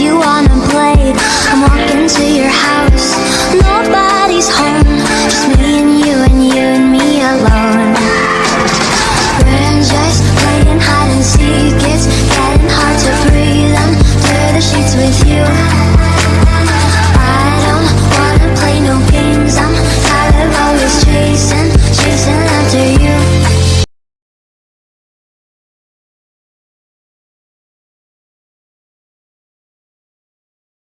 you wanna